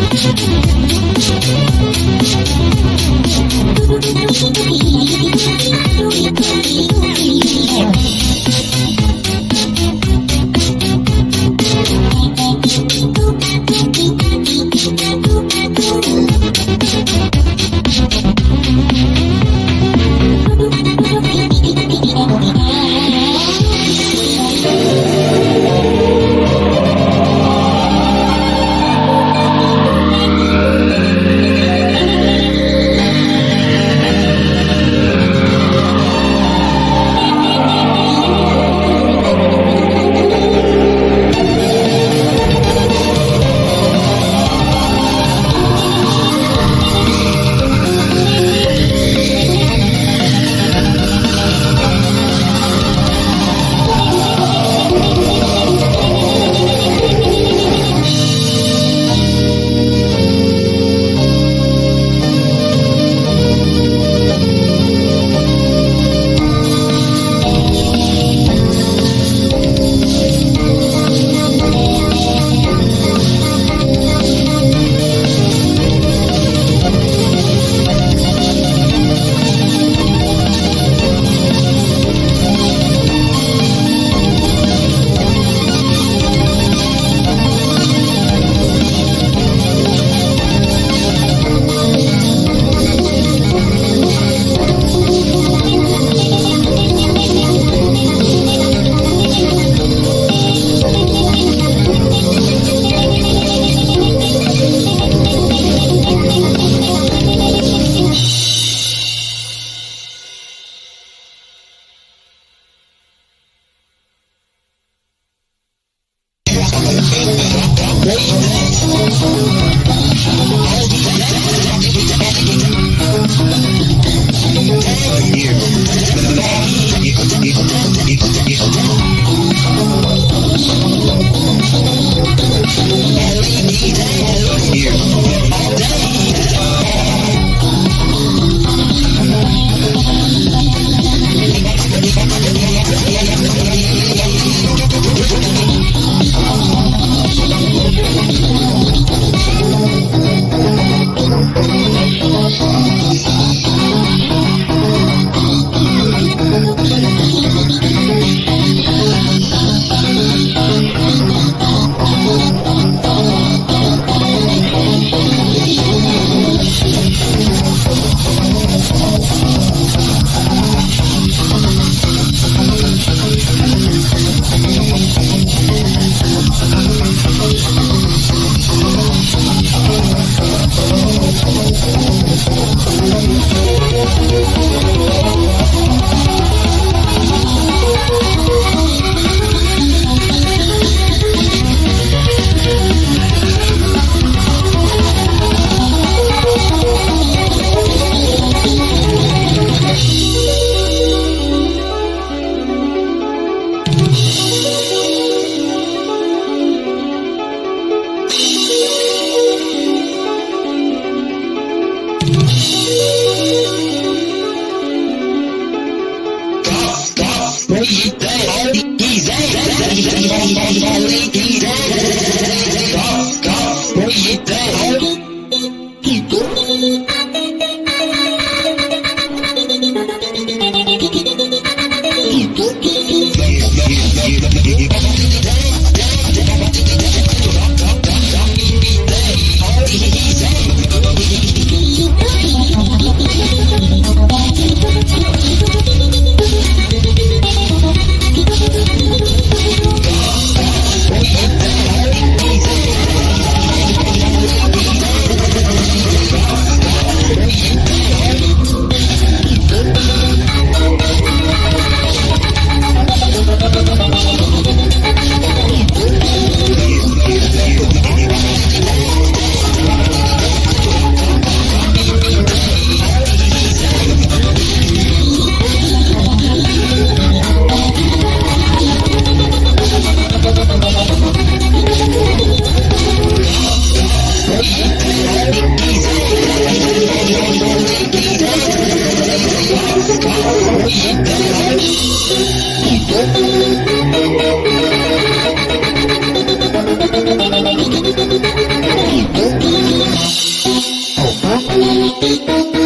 Thank you. What do you think? Thank you.